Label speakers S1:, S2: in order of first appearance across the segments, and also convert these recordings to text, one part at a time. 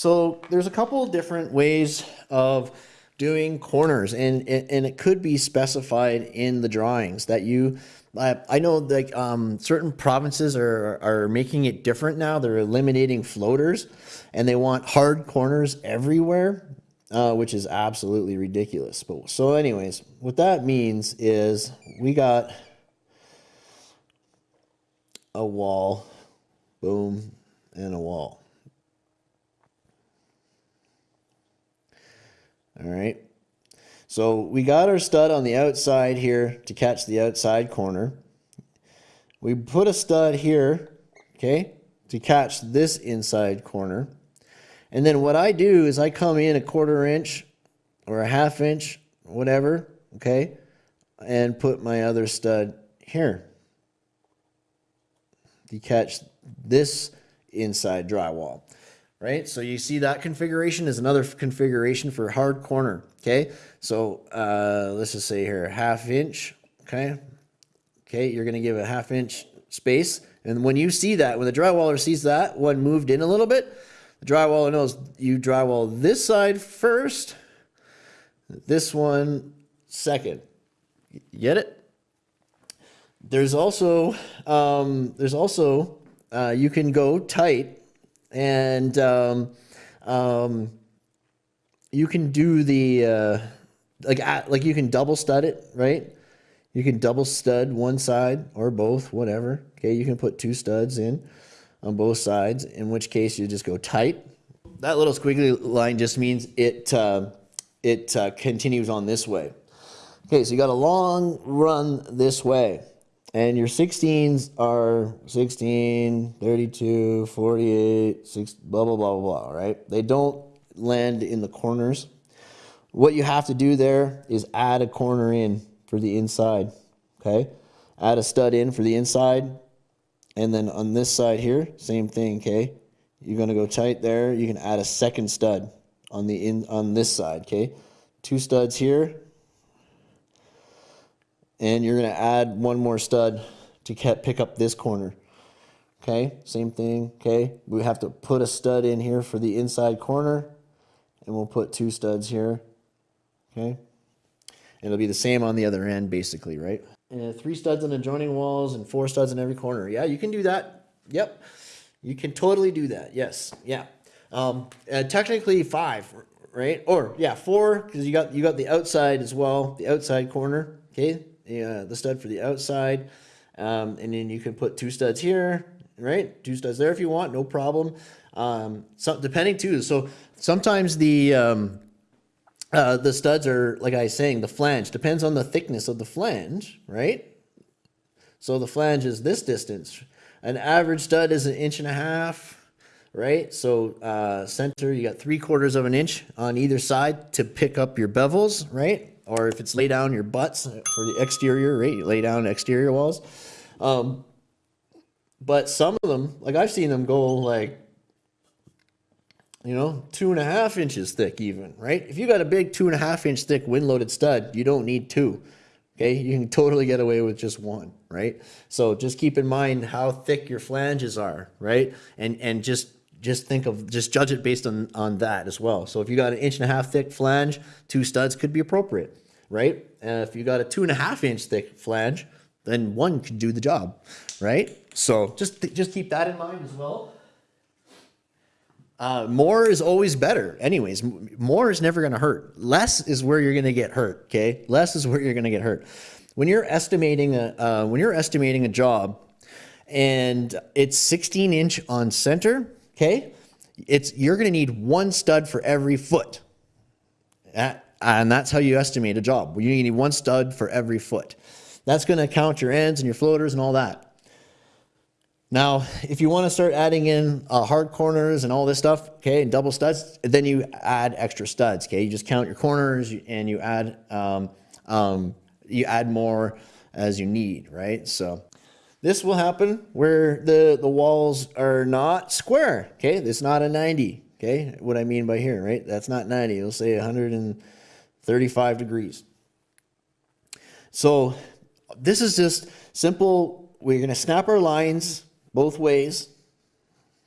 S1: So there's a couple of different ways of doing corners and, and it could be specified in the drawings that you I, I know like um, certain provinces are, are making it different now. They're eliminating floaters and they want hard corners everywhere, uh, which is absolutely ridiculous. But so anyways, what that means is we got a wall, boom, and a wall. All right. So we got our stud on the outside here to catch the outside corner. We put a stud here, okay, to catch this inside corner. And then what I do is I come in a quarter inch or a half inch, whatever, okay, and put my other stud here to catch this inside drywall right? So you see that configuration is another configuration for hard corner, okay? So uh, let's just say here, half inch, okay? Okay, you're gonna give a half inch space. And when you see that, when the drywaller sees that one moved in a little bit, the drywaller knows you drywall this side first, this one second. Get it? There's also, um, there's also, uh, you can go tight and um, um, you can do the uh, like like you can double stud it, right? You can double stud one side or both, whatever. Okay, you can put two studs in on both sides. In which case, you just go tight. That little squiggly line just means it uh, it uh, continues on this way. Okay, so you got a long run this way. And your 16s are 16, 32, 48, 6, blah, blah, blah, blah, blah, right? They don't land in the corners. What you have to do there is add a corner in for the inside, okay? Add a stud in for the inside. And then on this side here, same thing, okay? You're gonna go tight there. You can add a second stud on the in on this side, okay? Two studs here, and you're going to add one more stud to pick up this corner. Okay, same thing. Okay, we have to put a stud in here for the inside corner, and we'll put two studs here. Okay, it'll be the same on the other end, basically, right? And three studs on adjoining walls and four studs in every corner. Yeah, you can do that. Yep, you can totally do that. Yes, yeah. Um, uh, technically five, right? Or yeah, four because you got you got the outside as well, the outside corner. Okay, uh, the stud for the outside. Um, and then you can put two studs here, right? Two studs there if you want, no problem. Um, so depending too. So sometimes the, um, uh, the studs are, like I was saying, the flange depends on the thickness of the flange, right? So the flange is this distance. An average stud is an inch and a half, right? So uh, center, you got three quarters of an inch on either side to pick up your bevels, right? Or if it's lay down your butts for the exterior, right? You lay down exterior walls. Um, but some of them, like I've seen them go like, you know, two and a half inches thick even, right? If you got a big two and a half inch thick wind loaded stud, you don't need two. Okay, you can totally get away with just one, right? So just keep in mind how thick your flanges are, right? And and just just think of just judge it based on on that as well. So if you got an inch and a half thick flange, two studs could be appropriate right? And if you got a two and a half inch thick flange, then one could do the job, right? So just, just keep that in mind as well. Uh, more is always better. Anyways, more is never going to hurt. Less is where you're going to get hurt. Okay, less is where you're going to get hurt. When you're estimating a uh, when you're estimating a job, and it's 16 inch on center. Okay, it's you're going to need one stud for every foot. That and that's how you estimate a job. You need one stud for every foot. That's going to count your ends and your floaters and all that. Now, if you want to start adding in uh, hard corners and all this stuff, okay, and double studs, then you add extra studs, okay? You just count your corners and you add um, um, you add more as you need, right? So this will happen where the, the walls are not square, okay? It's not a 90, okay? What I mean by here, right? That's not 90. It'll say 100 and 35 degrees. So this is just simple. We're going to snap our lines both ways.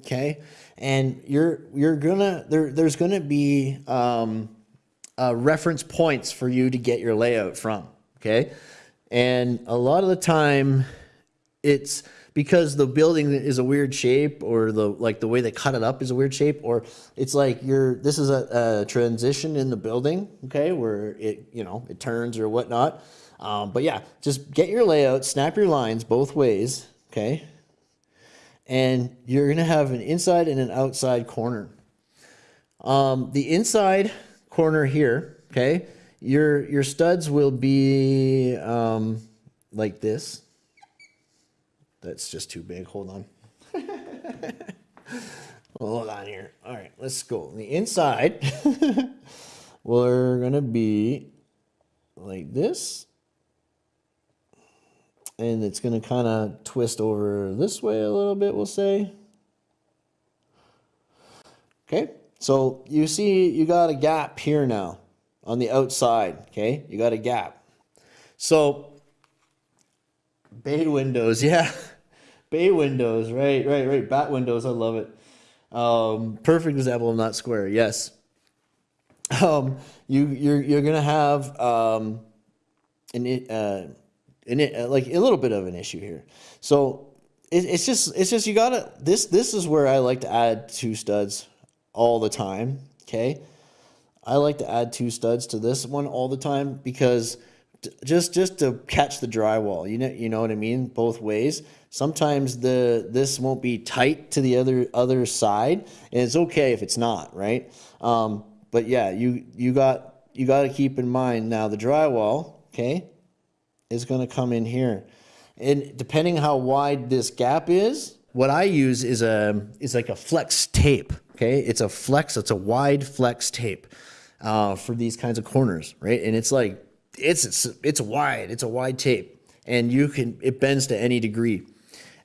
S1: Okay. and you're you're gonna there there's gonna be um, uh, reference points for you to get your layout from. Okay, and a lot of the time, it's because the building is a weird shape or the like the way they cut it up is a weird shape or it's like you're this is a, a transition in the building okay where it you know it turns or whatnot. Um, but yeah just get your layout snap your lines both ways okay? And you're gonna have an inside and an outside corner. Um, the inside corner here okay your your studs will be um, like this that's just too big. Hold on. Hold on here. All right, let's go. The inside, we're going to be like this. And it's going to kind of twist over this way a little bit, we'll say. Okay, so you see you got a gap here now on the outside, okay? You got a gap. So Bay windows, yeah. Bay windows, right, right, right. Bat windows, I love it. Um, perfect example of not square, yes. Um, you, you're, you're gonna have um, an, uh, an, uh, like a little bit of an issue here. So it, it's just, it's just you gotta. This, this is where I like to add two studs all the time. Okay, I like to add two studs to this one all the time because just just to catch the drywall. You know, you know what I mean. Both ways. Sometimes the this won't be tight to the other other side, and it's okay if it's not right. Um, but yeah, you you got you got to keep in mind now the drywall. Okay, is going to come in here, and depending how wide this gap is, what I use is a is like a flex tape. Okay, it's a flex. It's a wide flex tape uh, for these kinds of corners, right? And it's like it's it's it's wide. It's a wide tape, and you can it bends to any degree.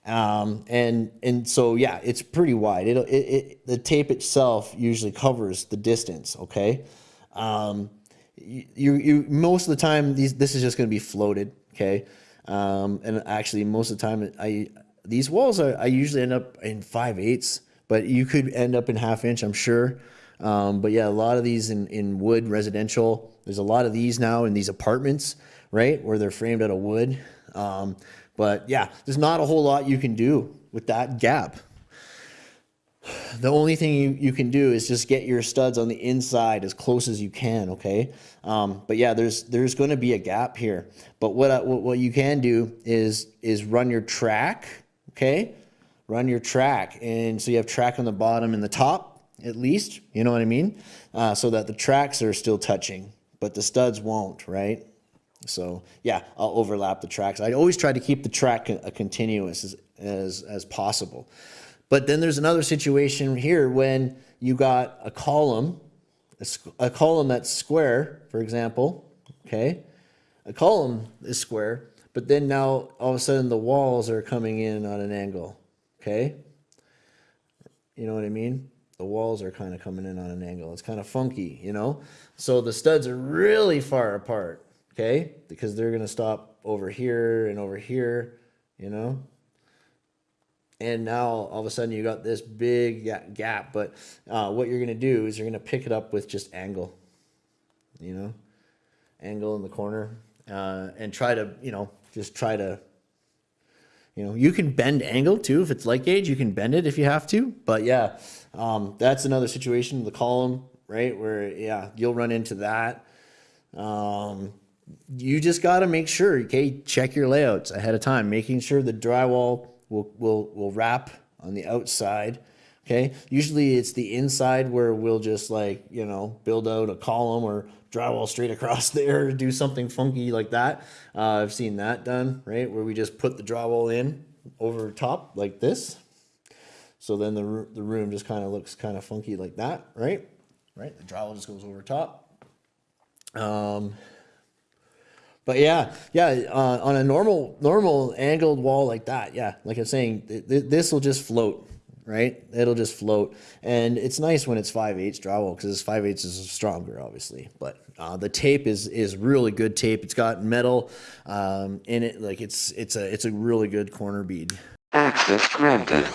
S1: Um, and and so yeah, it's pretty wide. It'll, it it the tape itself usually covers the distance. Okay, um, you you most of the time these this is just going to be floated. Okay, um, and actually most of the time I these walls are I usually end up in five eighths, but you could end up in half inch. I'm sure. Um, but yeah, a lot of these in, in wood residential, there's a lot of these now in these apartments, right? Where they're framed out of wood. Um, but yeah, there's not a whole lot you can do with that gap. The only thing you, you can do is just get your studs on the inside as close as you can, okay? Um, but yeah, there's there's going to be a gap here. But what, what what you can do is is run your track, okay? Run your track, and so you have track on the bottom and the top at least, you know what I mean? Uh, so that the tracks are still touching, but the studs won't, right? So yeah, I'll overlap the tracks. I always try to keep the track a continuous as, as, as possible. But then there's another situation here when you got a column, a, a column that's square, for example, okay? A column is square, but then now all of a sudden the walls are coming in on an angle, okay? You know what I mean? The walls are kind of coming in on an angle. It's kind of funky, you know? So the studs are really far apart, okay? Because they're going to stop over here and over here, you know? And now all of a sudden you got this big gap. But uh, what you're going to do is you're going to pick it up with just angle, you know? Angle in the corner uh, and try to, you know, just try to you know, you can bend angle too. If it's light gauge, you can bend it if you have to. But yeah, um, that's another situation, the column, right? Where, yeah, you'll run into that. Um, you just got to make sure, okay, check your layouts ahead of time, making sure the drywall will, will, will wrap on the outside. Okay. Usually it's the inside where we'll just like, you know, build out a column or drywall straight across there, do something funky like that. Uh, I've seen that done, right? Where we just put the drywall in over top like this. So then the, the room just kind of looks kind of funky like that, right? Right, the drywall just goes over top. Um, but yeah, yeah, uh, on a normal normal angled wall like that, yeah, like I'm saying, th th this will just float right? It'll just float. And it's nice when it's 5 8 drywall because 5 8 is stronger, obviously. But uh, the tape is is really good tape. It's got metal um, in it. Like it's it's a it's a really good corner bead. Access granted.